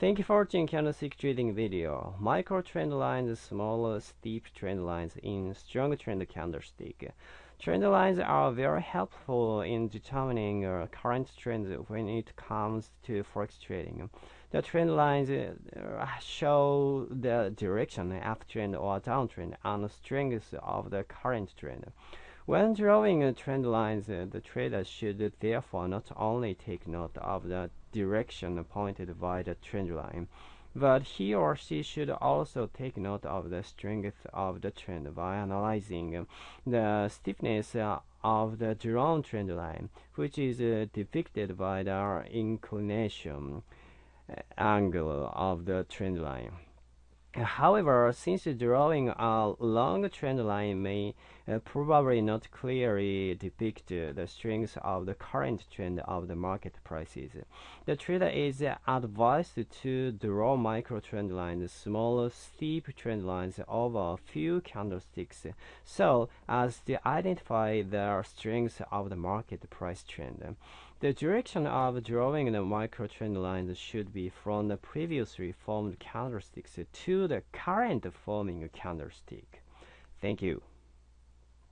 Thank you for watching candlestick trading video. Micro trend lines, small steep trend lines in strong trend candlestick. Trend lines are very helpful in determining uh, current trends when it comes to forex trading. The trend lines uh, show the direction, uptrend or downtrend, and strength of the current trend. When drawing trend lines, uh, the trader should therefore not only take note of the direction pointed by the trend line, but he or she should also take note of the strength of the trend by analyzing the stiffness of the drawn trend line, which is uh, depicted by the inclination angle of the trend line. However, since drawing a long trend line may uh, probably not clearly depict the strength of the current trend of the market prices, the trader is advised to draw micro trend lines, small steep trend lines over a few candlesticks so as to identify the strength of the market price trend. The direction of drawing the micro trend lines should be from the previously formed candlesticks the current forming candlestick. Thank you.